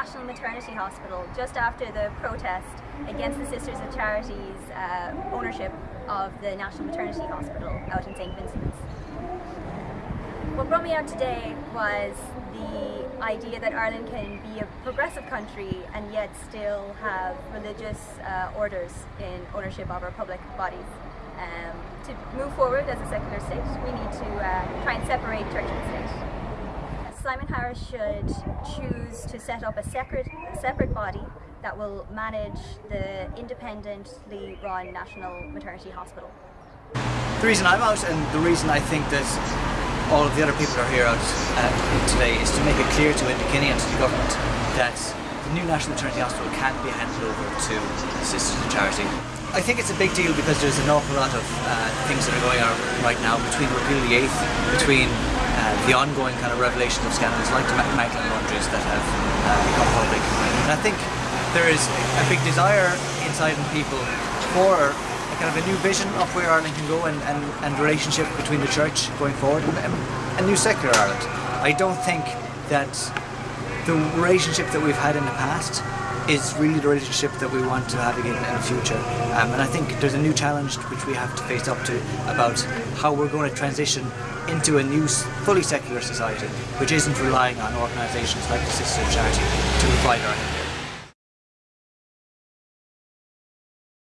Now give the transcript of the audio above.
Maternity Hospital just after the protest against the Sisters of Charity's uh, ownership of the National Maternity Hospital out in St. Vincent's. What brought me out today was the idea that Ireland can be a progressive country and yet still have religious uh, orders in ownership of our public bodies. Um, to move forward as a secular state, we need to uh, try and separate church and. Simon Harris should choose to set up a separate, separate body that will manage the independently run National Maternity Hospital. The reason I'm out and the reason I think that all of the other people are here out uh, today is to make it clear to Kenny and to the government that the new National Maternity Hospital can't be handed over to Sisters of Charity. I think it's a big deal because there's an awful lot of uh, things that are going on right now between Repeal the Eighth, between uh, the ongoing kind of revelations of scandals like the Magdalene laundries that have uh, become public. And I think there is a big desire inside in people for a kind of a new vision of where Ireland can go and, and, and relationship between the church going forward and a new secular Ireland. I don't think that the relationship that we've had in the past is really the relationship that we want to have again in the future. Um, and I think there's a new challenge which we have to face up to about how we're going to transition into a new fully secular society which isn't relying on organisations like the Sisters of Charity to provide our